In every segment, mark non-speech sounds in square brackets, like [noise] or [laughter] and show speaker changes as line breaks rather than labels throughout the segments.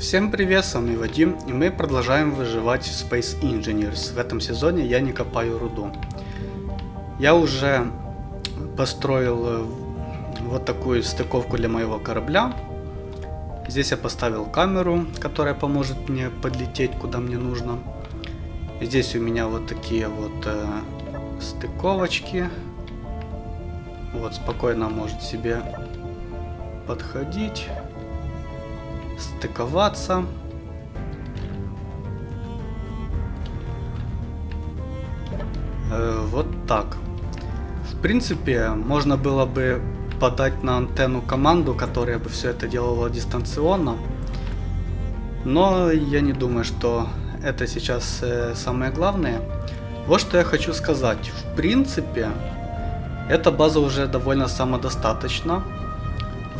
Всем привет, с вами Вадим, и мы продолжаем выживать в Space Engineers. В этом сезоне я не копаю руду. Я уже построил э, вот такую стыковку для моего корабля. Здесь я поставил камеру, которая поможет мне подлететь куда мне нужно. Здесь у меня вот такие вот э, стыковочки. Вот спокойно может себе подходить стыковаться. Э, вот так. В принципе, можно было бы подать на антенну команду, которая бы все это делала дистанционно. Но я не думаю, что это сейчас э, самое главное. Вот что я хочу сказать. В принципе, эта база уже довольно самодостаточна.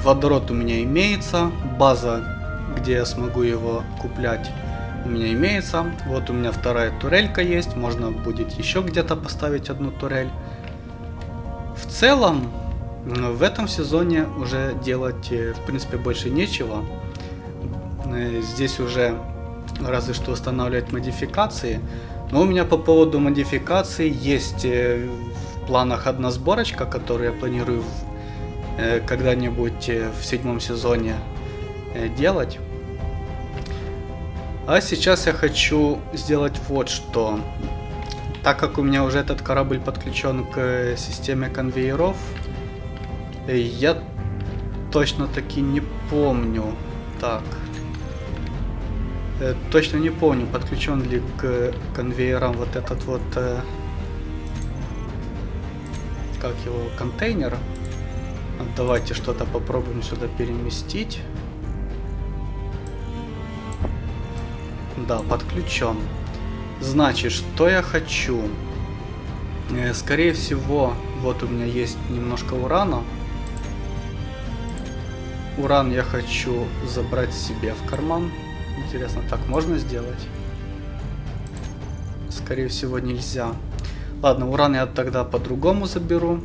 Водород у меня имеется, база где я смогу его куплять, у меня имеется. Вот у меня вторая турелька есть, можно будет еще где-то поставить одну турель. В целом, в этом сезоне уже делать, э, в принципе, больше нечего. Э, здесь уже разве что устанавливать модификации. Но у меня по поводу модификаций есть э, в планах одна сборочка, которую я планирую когда-нибудь в седьмом сезоне делать. А сейчас я хочу сделать вот что. Так как у меня уже этот корабль подключен к системе конвейеров, э, я точно таки не помню. Так. Э, точно не помню, подключен ли к конвейерам вот этот вот... Как его? Контейнер. Давайте что-то попробуем сюда переместить. Да, подключен. Значит, что я хочу? Э, скорее всего, вот у меня есть немножко урана. Уран я хочу забрать себе в карман. Интересно, так можно сделать? Скорее всего, нельзя. Ладно, уран я тогда по-другому заберу.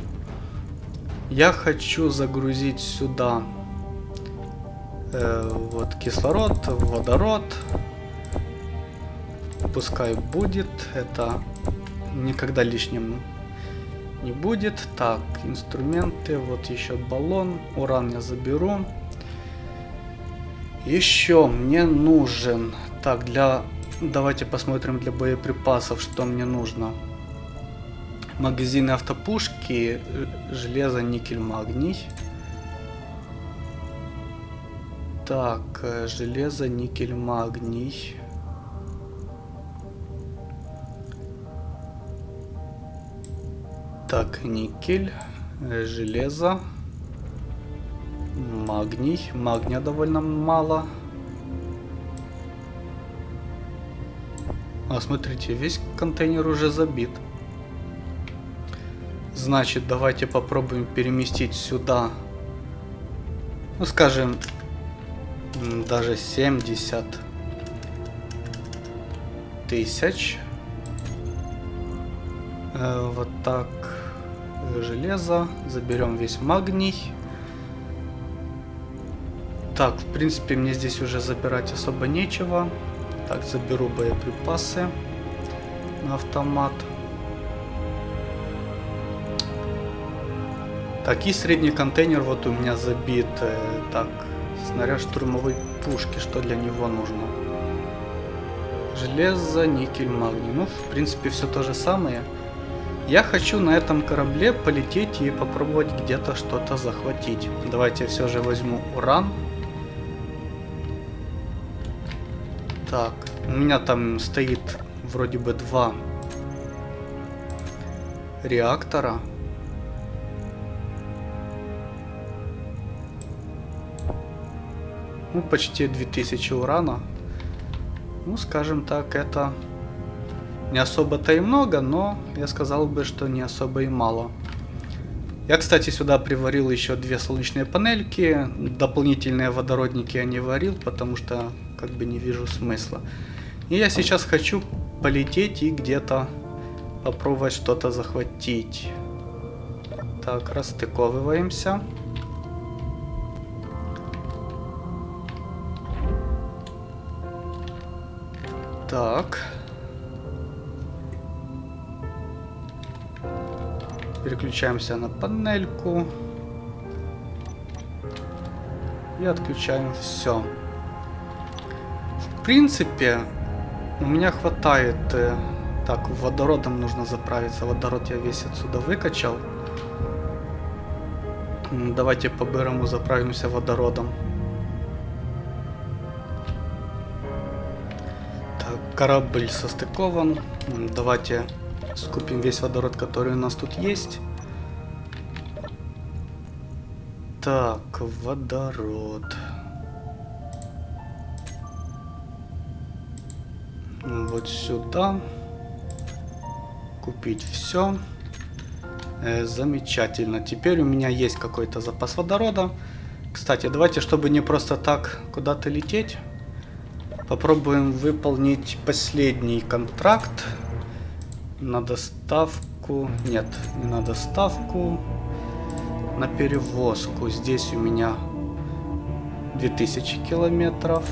Я хочу загрузить сюда э, вот кислород, водород, пускай будет. Это никогда лишним не будет. Так, инструменты. Вот еще баллон. Уран я заберу. Еще мне нужен... Так, для... Давайте посмотрим для боеприпасов, что мне нужно. Магазины автопушки, железо, никель, магний. Так, э, железо, никель, магний. Так, никель, железо, магний. Магния довольно мало. А, смотрите, весь контейнер уже забит. Значит, давайте попробуем переместить сюда, ну, скажем, даже 70 тысяч. Э, вот так железо, заберем весь магний. Так, в принципе, мне здесь уже забирать особо нечего. Так, заберу боеприпасы на автомат. Так, и средний контейнер вот у меня забит. Э, так, снаряд штурмовой пушки, что для него нужно? Железо, никель, магний. Ну, в принципе, все то же самое. Я хочу на этом корабле полететь и попробовать где-то что-то захватить. Давайте все же возьму уран. Так, у меня там стоит вроде бы два реактора. Ну, почти 2000 урана. Ну, скажем так, это не особо-то и много, но я сказал бы, что не особо и мало. Я, кстати, сюда приварил еще две солнечные панельки. Дополнительные водородники я не варил, потому что как бы не вижу смысла. И я сейчас хочу полететь и где-то попробовать что-то захватить. Так, расстыковываемся. Так. Переключаемся на панельку. И отключаем все. В принципе, у меня хватает... Э, так, водородом нужно заправиться. Водород я весь отсюда выкачал. Давайте по-бырому заправимся водородом. Так, корабль состыкован. Давайте скупим весь водород, который у нас тут есть. Так, водород. Вот сюда. Купить все. Э, замечательно. Теперь у меня есть какой-то запас водорода. Кстати, давайте, чтобы не просто так куда-то лететь, попробуем выполнить последний контракт на доставку. Нет, не на доставку, на перевозку. Здесь у меня 2000 километров,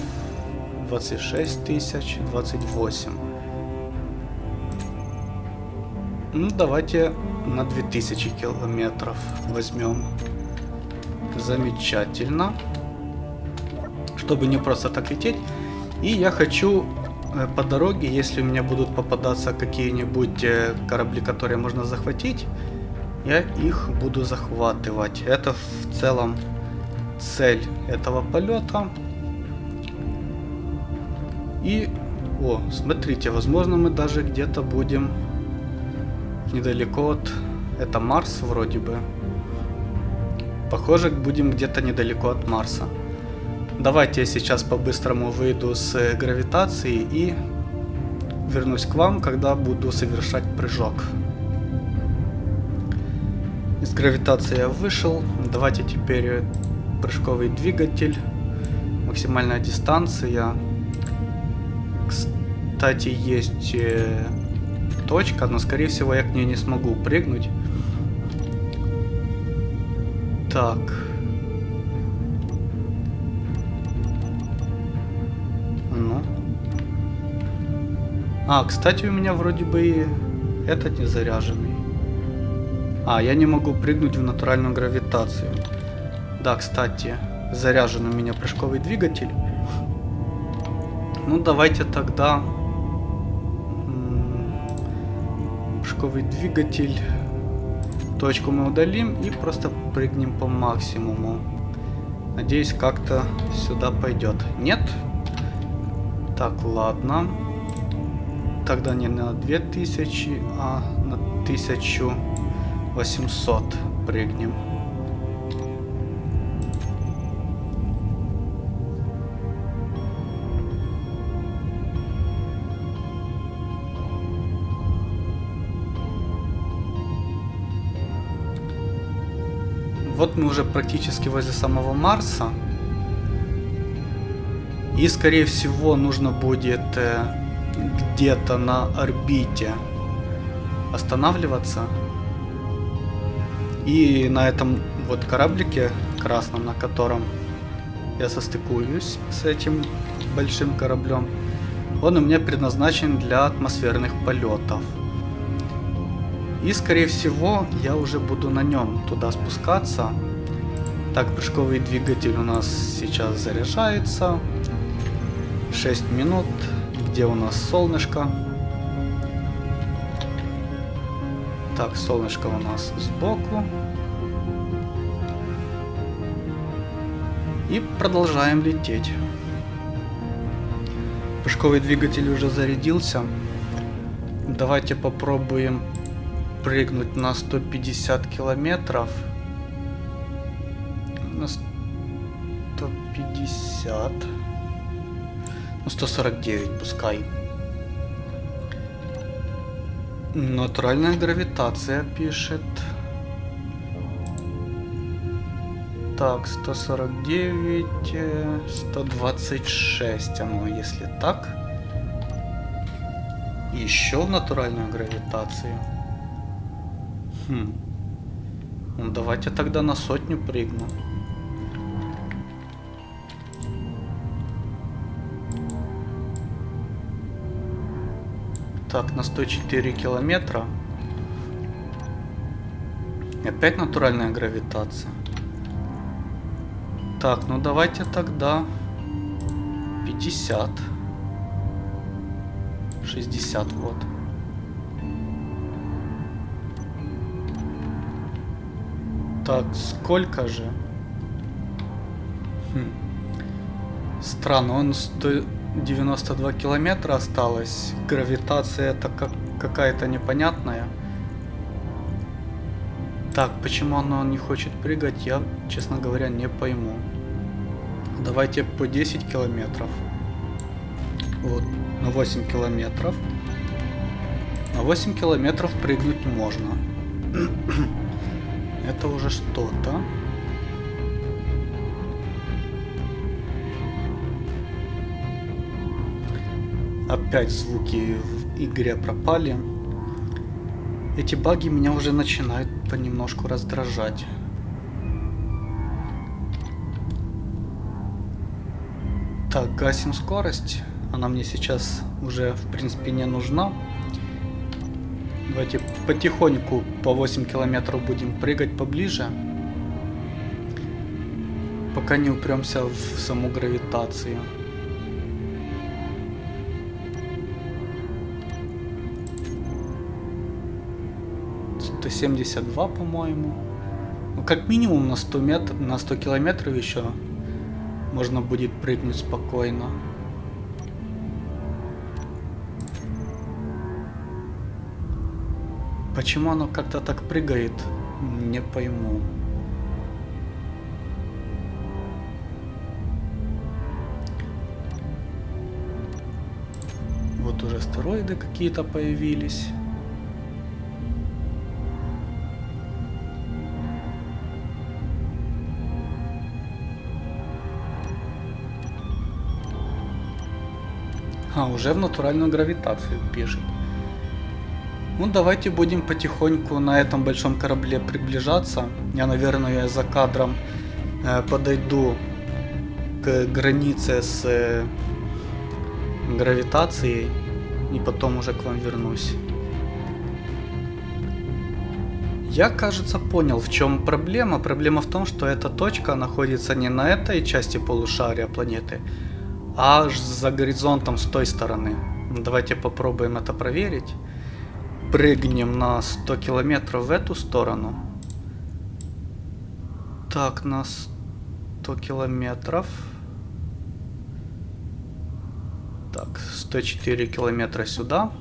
26 тысяч, 28. Ну, давайте на 2000 километров возьмем. Замечательно. Чтобы не просто так лететь. И я хочу э, по дороге, если у меня будут попадаться какие-нибудь э, корабли, которые можно захватить, я их буду захватывать. Это в целом цель этого полета. И, о, смотрите, возможно мы даже где-то будем недалеко от... Это Марс вроде бы. Похоже, будем где-то недалеко от Марса. Давайте я сейчас по-быстрому выйду с гравитации и вернусь к вам, когда буду совершать прыжок. Гравитации я вышел. Давайте теперь прыжковый двигатель. Максимальная дистанция. Кстати, есть э, точка, но скорее всего я к ней не смогу прыгнуть. Так. Ну. А, кстати, у меня вроде бы и этот не заряженный. А, я не могу прыгнуть в натуральную гравитацию. Да, кстати, заряжен у меня прыжковый двигатель. Ну, давайте тогда прыжковый двигатель. Точку мы удалим и просто прыгнем по максимуму. Надеюсь, как-то сюда пойдет. Нет? Так, ладно. Тогда не на 2000, а на 1800 прыгнем. Вот мы уже практически возле самого Марса. И скорее всего нужно будет э, где-то на орбите останавливаться. И на этом вот кораблике красном, на котором я состыкуюсь с этим большим кораблем, он у меня предназначен для атмосферных полетов. И скорее всего я уже буду на нем туда спускаться. Так, прыжковый двигатель у нас сейчас заряжается. 6 минут. Где у нас солнышко? Так, солнышко у нас сбоку. И продолжаем лететь. Прыжковый двигатель уже зарядился. Давайте попробуем прыгнуть на 150 километров. На 150. Ну, 149 пускай. Натуральная гравитация пишет. Так, 149, 126 оно, если так. Еще в натуральную гравитацию. Хм. Ну, давайте тогда на сотню прыгну. Так, на 104 километра. Опять натуральная гравитация. Так, ну давайте тогда 50. 60, вот. Так, сколько же? Хм. Странно, он 192 километра осталось. Гравитация это как какая-то непонятная. Так, почему оно не хочет прыгать, я, честно говоря, не пойму. Давайте по 10 километров. Вот, на 8 километров. На 8 километров прыгнуть можно. [clears throat] Это уже что-то. Опять звуки в игре пропали. Эти баги меня уже начинают понемножку раздражать. Так, гасим скорость. Она мне сейчас уже, в принципе, не нужна. Давайте потихоньку по 8 километров будем прыгать поближе. Пока не упремся в саму гравитацию. Сто семьдесят два, по-моему. Ну, как минимум на 100 метров, на 100 километров еще можно будет прыгнуть спокойно. Почему оно как-то так прыгает, не пойму. Вот уже астероиды какие-то появились. А, уже в натуральную гравитацию бежит. Ну, давайте будем потихоньку на этом большом корабле приближаться. Я, наверное, за кадром э, подойду к границе с э, гравитацией и потом уже к вам вернусь. Я, кажется, понял, в чем проблема. Проблема в том, что эта точка находится не на этой части полушария планеты, аж за горизонтом с той стороны. Давайте попробуем это проверить прыгнем на 100 километров в эту сторону. Так, на 100 километров. Так, 104 километра сюда.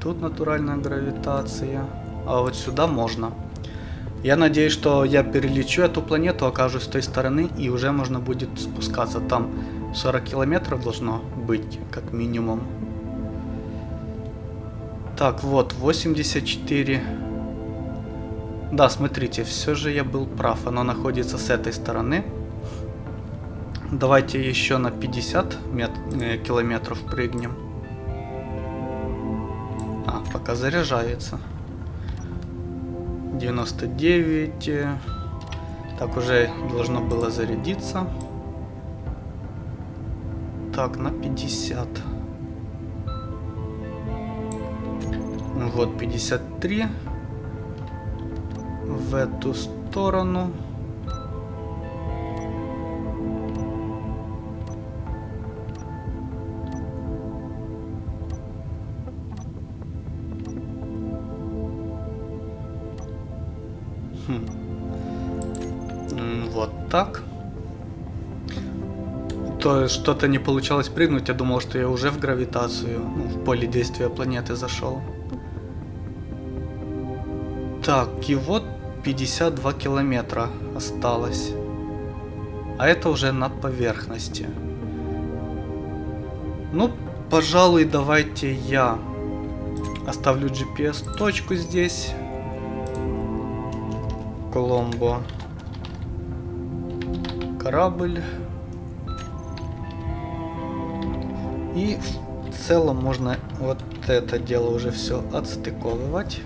Тут натуральная гравитация. А вот сюда можно. Я надеюсь, что я перелечу эту планету, окажусь с той стороны, и уже можно будет спускаться там 40 километров должно быть, как минимум. Так, вот, 84. Да, смотрите, все же я был прав. Оно находится с этой стороны. Давайте еще на 50 мет э, километров прыгнем. А, пока заряжается. 99. Так, уже должно было зарядиться. Так, на 50. Вот 53. В эту сторону. Что-то не получалось прыгнуть, я думал, что я уже в гравитацию, ну, в поле действия планеты зашел. Так, и вот 52 километра осталось. А это уже над поверхностью. Ну, пожалуй, давайте я оставлю GPS-точку здесь. Коломбо. Корабль. И в целом можно вот это дело уже все отстыковывать.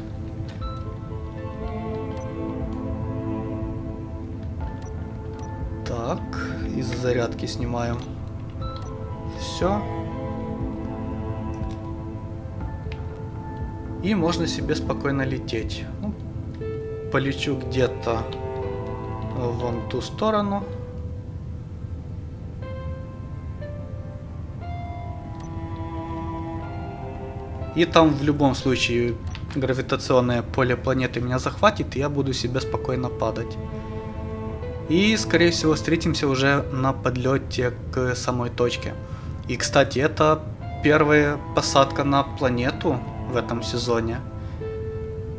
Так, из зарядки снимаем все. И можно себе спокойно лететь. Ну, полечу где-то вон ту сторону. И там в любом случае гравитационное поле планеты меня захватит, и я буду себе спокойно падать. И, скорее всего, встретимся уже на подлете к самой точке. И, кстати, это первая посадка на планету в этом сезоне.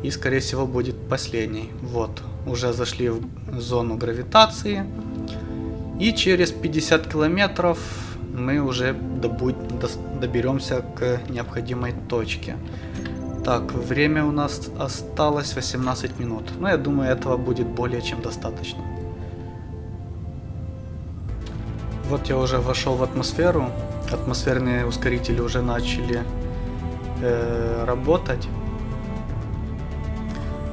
И, скорее всего, будет последний. Вот, уже зашли в зону гравитации. И через 50 километров мы уже добудь, доберемся к необходимой точке. Так, время у нас осталось 18 минут. Но я думаю, этого будет более чем достаточно. Вот я уже вошел в атмосферу. Атмосферные ускорители уже начали э, работать.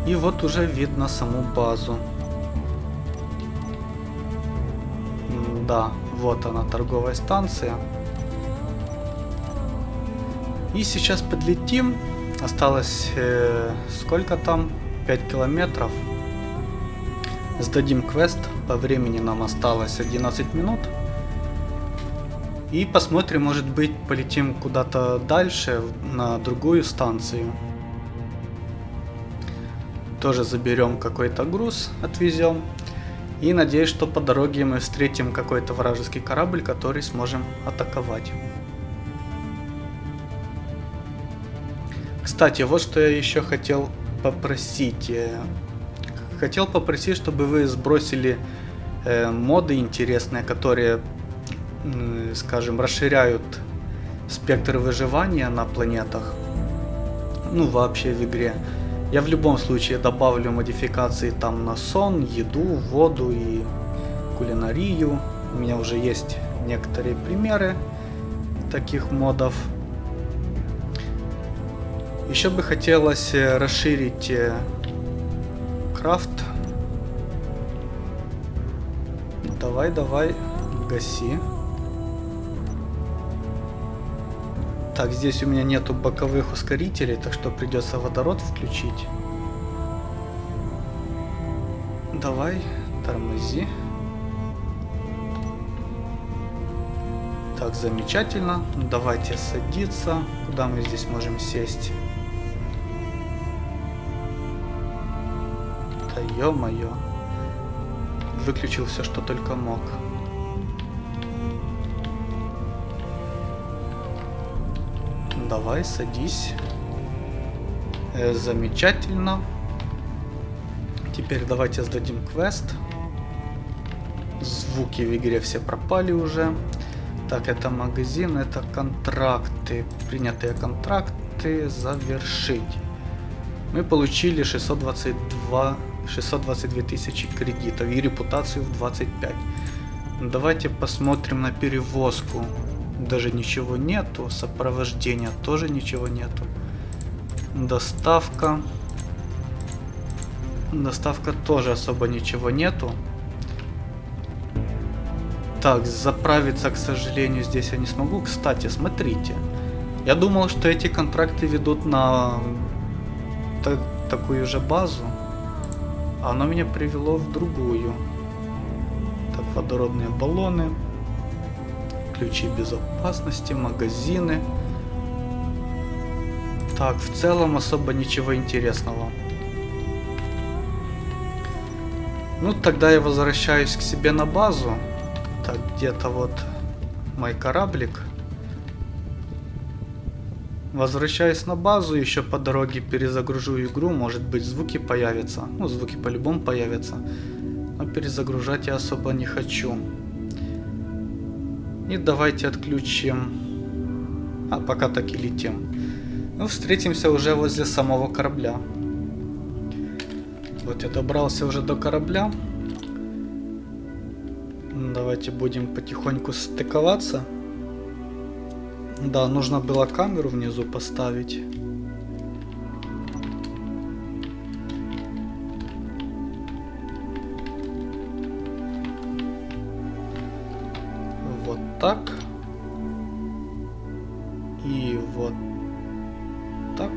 И вот уже видно саму базу. Да, вот она, торговая станция. И сейчас подлетим. Осталось э, сколько там? 5 километров. Сдадим квест. По времени нам осталось 11 минут. И посмотрим, может быть, полетим куда-то дальше, на другую станцию. Тоже заберем какой-то груз, отвезем. И надеюсь, что по дороге мы встретим какой-то вражеский корабль, который сможем атаковать. Кстати, вот что я еще хотел попросить. Э, хотел попросить, чтобы вы сбросили э, моды интересные, которые, скажем, расширяют спектр выживания на планетах. Ну, вообще в игре. Я в любом случае добавлю модификации там на сон, еду, воду и кулинарию. У меня уже есть некоторые примеры таких модов. Еще бы хотелось э, расширить э, крафт. Давай, давай, гаси. Так, здесь у меня нету боковых ускорителей, так что придется водород включить. Давай, тормози. Так, замечательно. Давайте садиться. Куда мы здесь можем сесть? Ё-моё. Выключил все, что только мог. Давай, садись. Э, замечательно. Теперь давайте сдадим квест. Звуки в игре все пропали уже. Так, это магазин, это контракты. Принятые контракты завершить. Мы получили 622, 622 тысячи кредитов и репутацию в 25. Давайте посмотрим на перевозку даже ничего нету. Сопровождения тоже ничего нету. Доставка. Доставка тоже особо ничего нету. Так, заправиться, к сожалению, здесь я не смогу. Кстати, смотрите. Я думал, что эти контракты ведут на так, такую же базу. Оно меня привело в другую. Так, водородные баллоны ключи безопасности, магазины. Так, в целом особо ничего интересного. Ну, тогда я возвращаюсь к себе на базу. Так, где-то вот мой кораблик. Возвращаюсь на базу, еще по дороге перезагружу игру, может быть звуки появятся. Ну, звуки по-любому появятся. Но перезагружать я особо не хочу. И давайте отключим. А, пока так и летим. Ну, встретимся уже возле самого корабля. Вот я добрался уже до корабля. Давайте будем потихоньку стыковаться. Да, нужно было камеру внизу поставить. так. И вот так.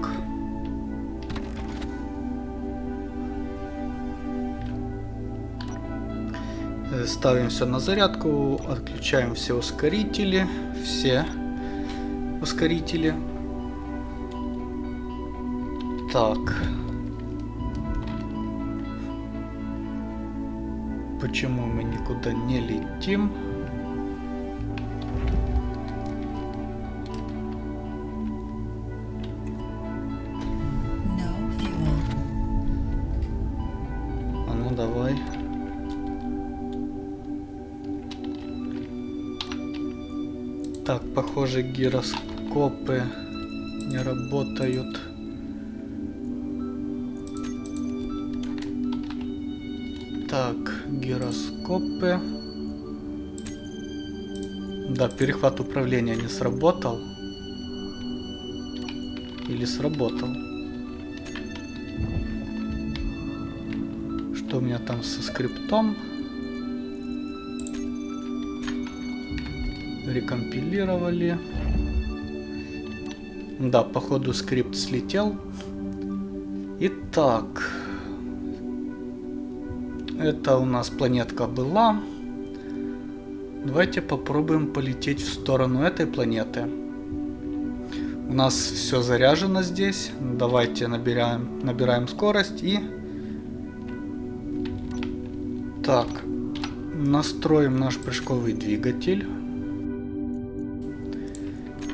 Э, ставим все на зарядку, отключаем все ускорители, все ускорители. Так. Почему мы никуда не летим? А ну гироскопы не работают. Так, гироскопы. Да, перехват управления не сработал. Или сработал. Что у меня там со скриптом? Рекомпилировали. Да, походу скрипт слетел. Итак. Это у нас планетка была. Давайте попробуем полететь в сторону этой планеты. У нас все заряжено здесь. Давайте набираем, набираем скорость и... Так, настроим наш прыжковый двигатель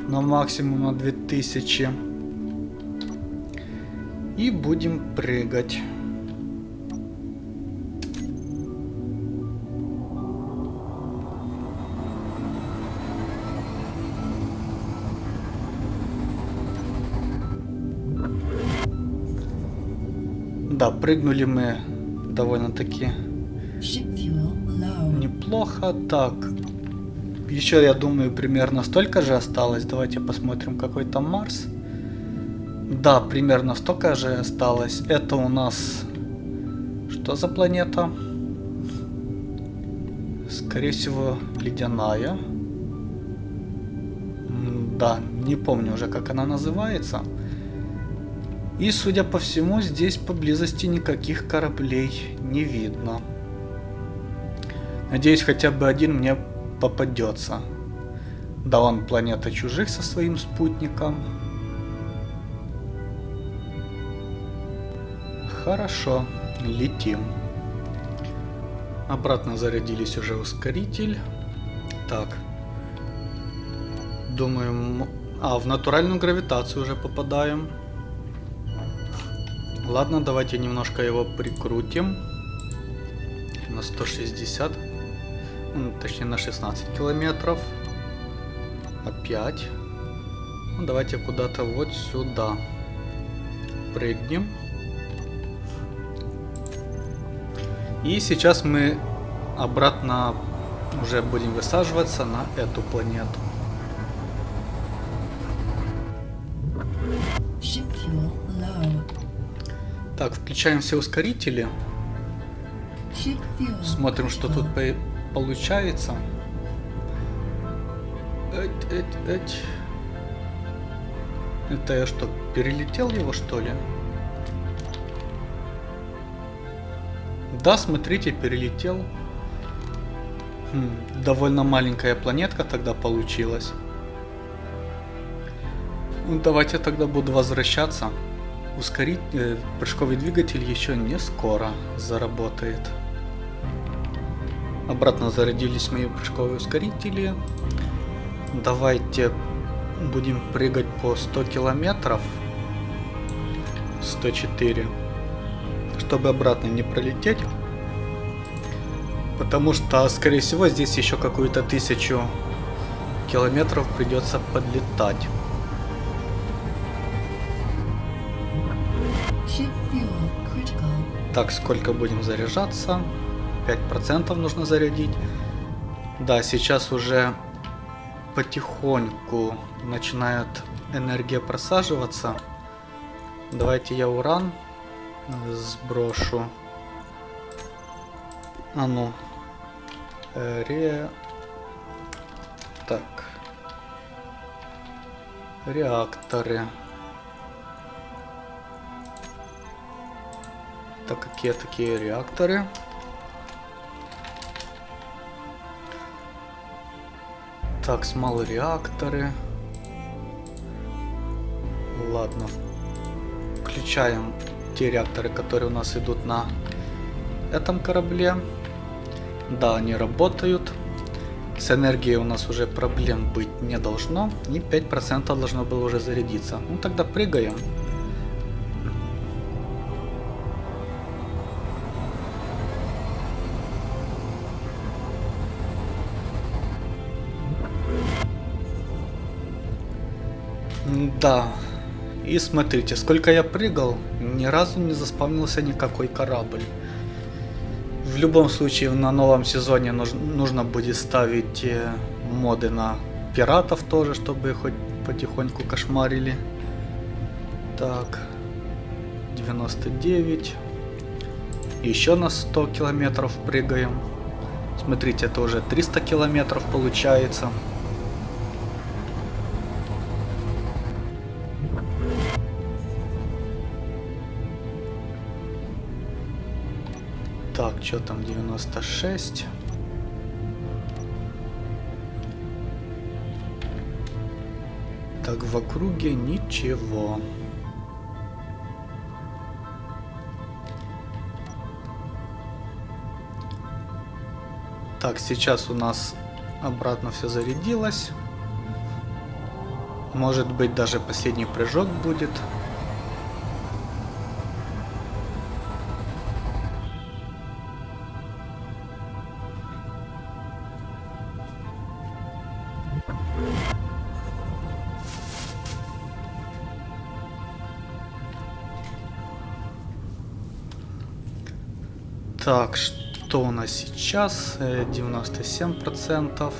на максимум на 2000 и будем прыгать. Да, прыгнули мы довольно-таки неплохо. Так, еще, я думаю, примерно столько же осталось. Давайте посмотрим, какой там Марс. Да, примерно столько же осталось. Это у нас... Что за планета? Скорее всего, ледяная. Да, не помню уже, как она называется. И, судя по всему, здесь поблизости никаких кораблей не видно. Надеюсь, хотя бы один мне попадется. Да он планета чужих со своим спутником. Хорошо, летим. Обратно зарядились уже ускоритель. Так. Думаю... А, в натуральную гравитацию уже попадаем. Ладно, давайте немножко его прикрутим. На 160. Точнее на 16 километров. Опять. Ну, давайте куда-то вот сюда. Прыгнем. И сейчас мы обратно уже будем высаживаться на эту планету. Так, включаем все ускорители. Смотрим, что тут получается. Эть, эть, эть. Это я что, перелетел его что ли? Да, смотрите, перелетел. Хм, довольно маленькая планетка тогда получилась. Ну, давайте тогда буду возвращаться ускорить э, прыжковый двигатель еще не скоро заработает. Обратно зарядились мои прыжковые ускорители. Давайте будем прыгать по 100 километров. 104. Чтобы обратно не пролететь. Потому что, скорее всего, здесь еще какую-то тысячу километров придется подлетать. Так, сколько будем заряжаться? 5% нужно зарядить. Да, сейчас уже потихоньку начинает энергия просаживаться. Давайте я уран сброшу. А ну. Ре... Так. Реакторы. Так, какие такие реакторы? Так, смол реакторы. Ладно. Включаем те реакторы, которые у нас идут на этом корабле. Да, они работают. С энергией у нас уже проблем быть не должно. И 5% должно было уже зарядиться. Ну тогда прыгаем. Да. И смотрите, сколько я прыгал, ни разу не заспавнился никакой корабль. В любом случае, на новом сезоне нужно будет ставить э, моды на пиратов тоже, чтобы хоть потихоньку кошмарили. Так, 99. Еще на 100 километров прыгаем. Смотрите, это уже 300 километров получается. Что там 96? Так, в округе ничего. Так, сейчас у нас обратно все зарядилось. Может быть даже последний прыжок будет. Так, что у нас сейчас? 97%.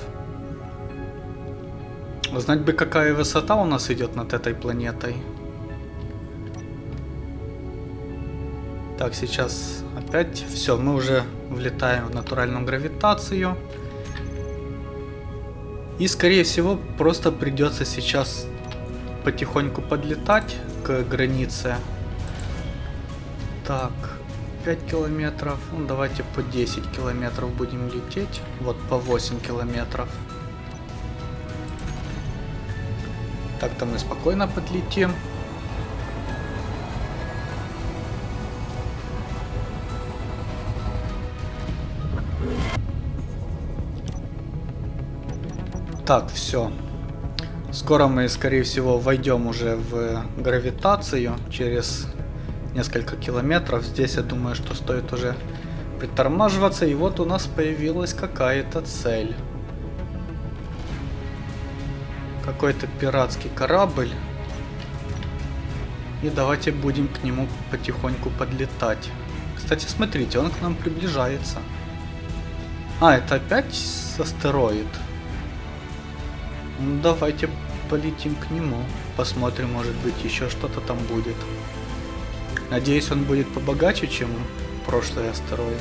Э, Знать бы, какая высота у нас идет над этой планетой. Так, сейчас опять все, мы уже влетаем в натуральную гравитацию. И, скорее всего, просто придется сейчас потихоньку подлетать к границе. Так, 5 километров. Ну, давайте по 10 километров будем лететь. Вот по 8 километров. Так-то мы спокойно подлетим. Так, все. Скоро мы, скорее всего, войдем уже в гравитацию через несколько километров. Здесь я думаю, что стоит уже притормаживаться. И вот у нас появилась какая-то цель. Какой-то пиратский корабль. И давайте будем к нему потихоньку подлетать. Кстати, смотрите, он к нам приближается. А, это опять астероид? Ну, давайте полетим к нему. Посмотрим, может быть, еще что-то там будет. Надеюсь, он будет побогаче, чем прошлый астероид.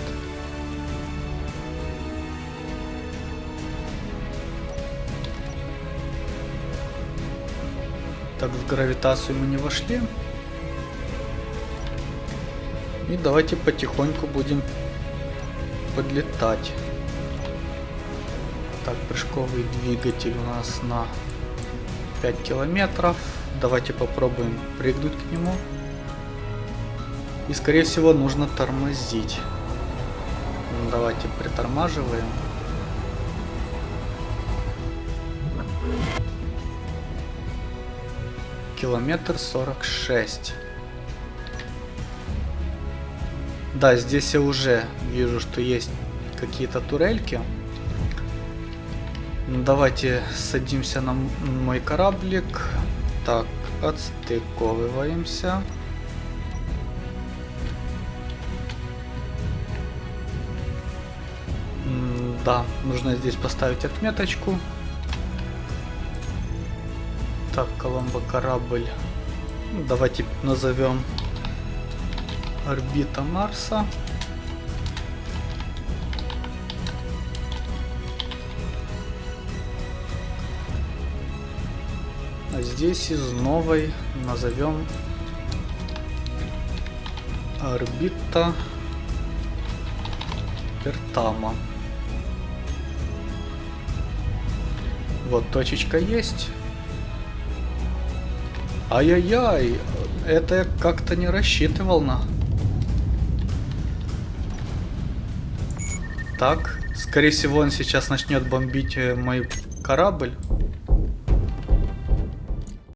Так, в гравитацию мы не вошли. И давайте потихоньку будем подлетать. Так, прыжковый двигатель у нас на 5 километров. Давайте попробуем прыгнуть к нему. И скорее всего нужно тормозить. Ну, давайте притормаживаем. Километр сорок шесть. Да, здесь я уже вижу, что есть какие-то турельки. Ну, давайте садимся на мой кораблик. Так, отстыковываемся. Да, нужно здесь поставить отметочку. Так, Коломбо корабль. Давайте назовем орбита Марса. А здесь из новой назовем орбита Кертама. Вот точечка есть. Ай-яй-яй, это я как-то не рассчитывал на. Так, скорее всего он сейчас начнет бомбить э, мой корабль.